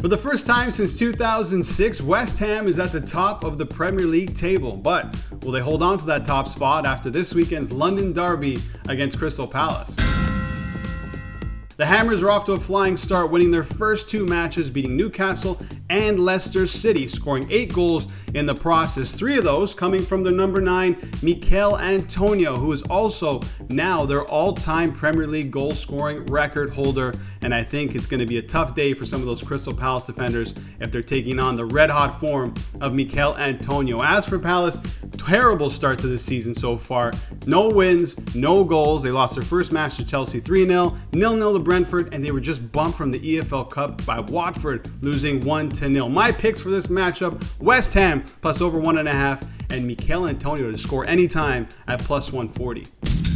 For the first time since 2006, West Ham is at the top of the Premier League table. But will they hold on to that top spot after this weekend's London derby against Crystal Palace? The Hammers are off to a flying start, winning their first two matches, beating Newcastle and Leicester City, scoring eight goals in the process. Three of those coming from their number nine, Michail Antonio, who is also now their all time Premier League goal scoring record holder. And I think it's going to be a tough day for some of those Crystal Palace defenders if they're taking on the red hot form of Michail Antonio. As for Palace, terrible start to the season so far. No wins, no goals. They lost their first match to Chelsea 3 0, 0 0 to Brentford, and they were just bumped from the EFL Cup by Watford, losing 1 0. My picks for this matchup West Ham plus over 1.5, and Michail Antonio to score anytime at plus 140.